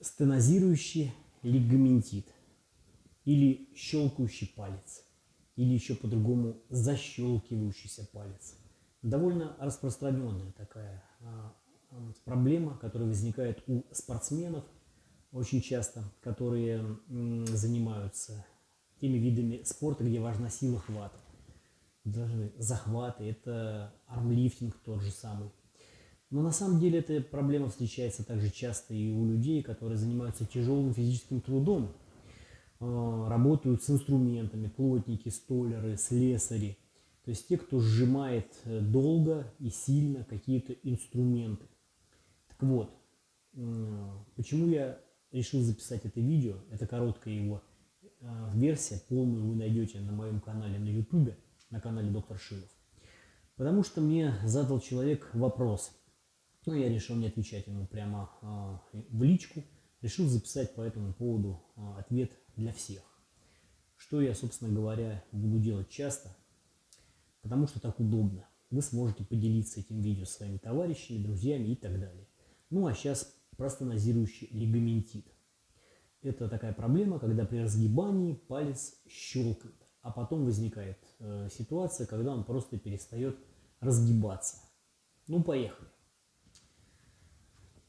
стенозирующий лигаментит или щелкающий палец, или еще по-другому защелкивающийся палец. Довольно распространенная такая а, а, проблема, которая возникает у спортсменов очень часто, которые занимаются теми видами спорта, где важна сила хвата. Даже захваты, это армлифтинг тот же самый. Но на самом деле эта проблема встречается также часто и у людей, которые занимаются тяжелым физическим трудом, а, работают с инструментами, плотники, столеры, слесари. То есть те, кто сжимает э, долго и сильно какие-то инструменты. Так вот, почему я решил записать это видео, это короткая его э, версия, полную вы найдете на моем канале на YouTube, на канале Доктор Шилов. Потому что мне задал человек вопрос – но я решил не отвечать ему прямо а, в личку. Решил записать по этому поводу а, ответ для всех. Что я, собственно говоря, буду делать часто, потому что так удобно. Вы сможете поделиться этим видео с своими товарищами, друзьями и так далее. Ну а сейчас простонозирующий лигаментит. Это такая проблема, когда при разгибании палец щелкает, а потом возникает э, ситуация, когда он просто перестает разгибаться. Ну, поехали.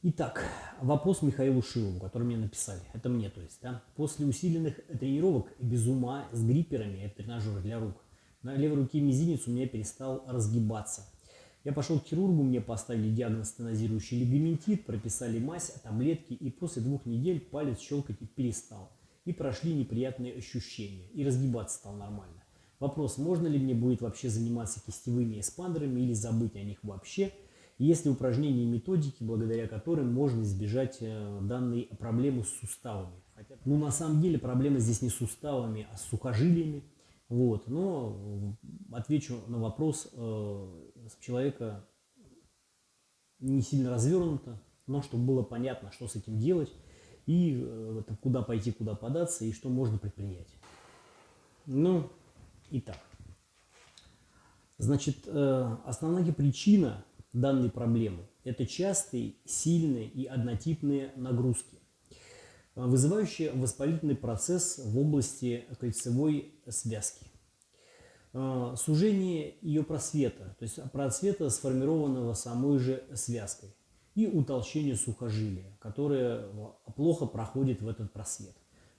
Итак, вопрос Михаилу Шилову, который мне написали. Это мне, то есть. Да? После усиленных тренировок без ума с грипперами, это тренажер для рук, на левой руке мизинец у меня перестал разгибаться. Я пошел к хирургу, мне поставили диагноз стенозирующий лигаментит, прописали мазь, таблетки, и после двух недель палец щелкать перестал. И прошли неприятные ощущения, и разгибаться стал нормально. Вопрос, можно ли мне будет вообще заниматься кистевыми эспандерами или забыть о них вообще – есть ли упражнения и методики, благодаря которым можно избежать э, данной проблемы с суставами? Хотя, ну, на самом деле проблема здесь не с суставами, а с сухожилиями. Вот. Но отвечу на вопрос э, человека не сильно развернуто, но чтобы было понятно, что с этим делать, и э, куда пойти, куда податься, и что можно предпринять. Ну, итак. Значит, э, основная причина данной проблемы. Это частые, сильные и однотипные нагрузки, вызывающие воспалительный процесс в области кольцевой связки. А, сужение ее просвета, то есть просвета, сформированного самой же связкой, и утолщение сухожилия, которое плохо проходит в этот просвет.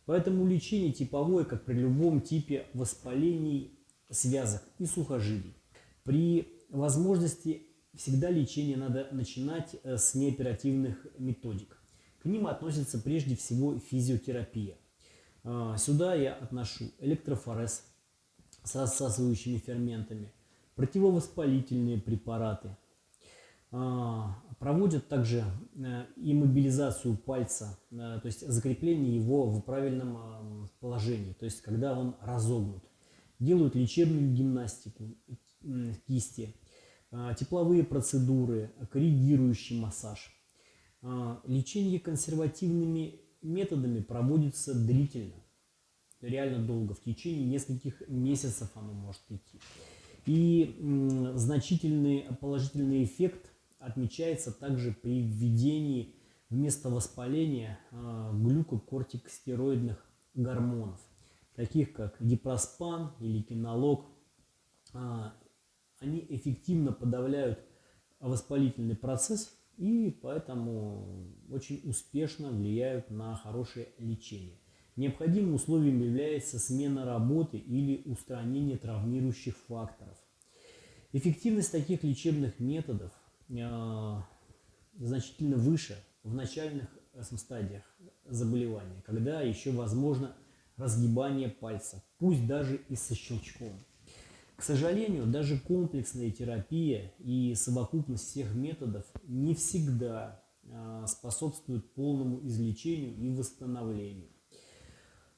Поэтому лечение типовое, как при любом типе воспалений связок и сухожилий. При возможности всегда лечение надо начинать э, с неоперативных методик. К ним относится прежде всего физиотерапия. А, сюда я отношу электрофорез с рассасывающими ферментами, противовоспалительные препараты. А, проводят также э, иммобилизацию пальца, э, то есть закрепление его в правильном положении, то есть когда он разогнут. Делают лечебную гимнастику кисти, а, тепловые процедуры, коррегирующий массаж. А, лечение консервативными методами проводится длительно, реально долго, в течение нескольких месяцев оно может идти. И значительный положительный эффект отмечается также при введении вместо воспаления а, глюкокортикостероидных гормонов, таких как дипроспан или кинолог, они эффективно подавляют воспалительный процесс и поэтому очень успешно влияют на хорошее лечение. Необходимым условием является смена работы или устранение травмирующих факторов. Эффективность таких лечебных методов э, значительно выше в начальных э, стадиях заболевания, когда еще возможно разгибание пальца, пусть даже и со щелчком. К сожалению, даже комплексная терапия и совокупность всех методов не всегда а, способствуют полному излечению и восстановлению.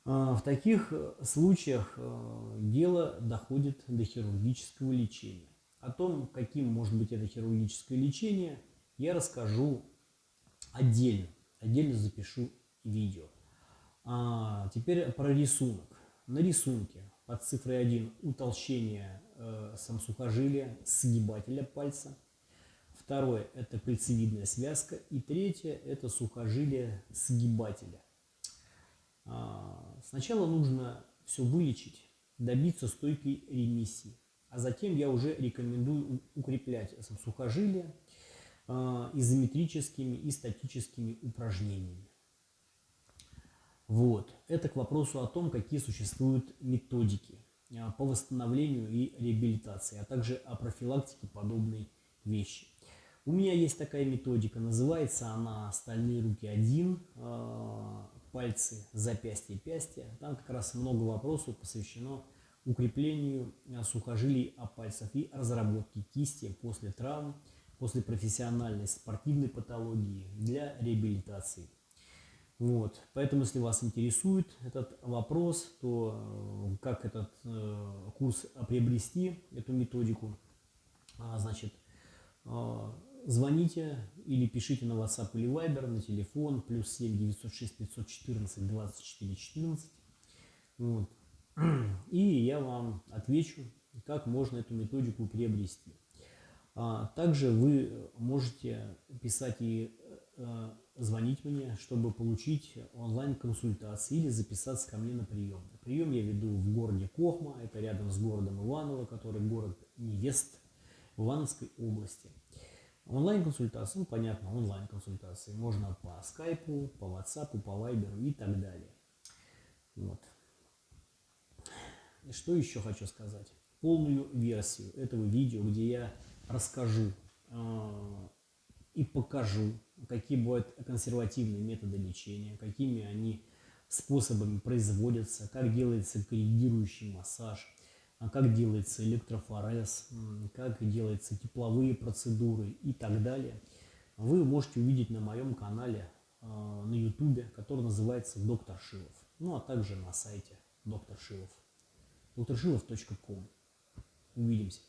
А, в таких случаях а, дело доходит до хирургического лечения. О том, каким может быть это хирургическое лечение, я расскажу отдельно. Отдельно запишу видео. А теперь про рисунок. На рисунке под цифрой 1 утолщение э, самсухожилия, сгибателя пальца. Второе – это кольцевидная связка. И третье – это сухожилие сгибателя. А, сначала нужно все вылечить, добиться стойкой ремиссии. А затем я уже рекомендую укреплять сухожилия а, изометрическими и статическими упражнениями. Вот. Это к вопросу о том, какие существуют методики а, по восстановлению и реабилитации, а также о профилактике подобной вещи. У меня есть такая методика, называется она «Стальные руки 1», а, пальцы, запястья, пястья. Там как раз много вопросов посвящено укреплению а, сухожилий о пальцах и разработке кисти после травм, после профессиональной спортивной патологии для реабилитации. Вот. Поэтому, если вас интересует этот вопрос, то э, как этот э, курс приобрести, эту методику, а, значит, э, звоните или пишите на WhatsApp или Viber на телефон плюс 7 906 514 24 14. Вот. И я вам отвечу, как можно эту методику приобрести. А, также вы можете писать и звонить мне, чтобы получить онлайн-консультации или записаться ко мне на прием. Прием я веду в городе Кохма, это рядом с городом Иваново, который город невест в Ивановской области. Онлайн-консультации, ну понятно, онлайн-консультации можно по скайпу, по ватсапу, по вайберу и так далее. Вот. И что еще хочу сказать? Полную версию этого видео, где я расскажу э, и покажу, какие бывают консервативные методы лечения, какими они способами производятся, как делается корректирующий массаж, а как делается электрофорез, как делаются тепловые процедуры и так далее, вы можете увидеть на моем канале э, на ютубе, который называется «Доктор Шилов», ну а также на сайте доктор Шилов, докторшилов.ком. Увидимся.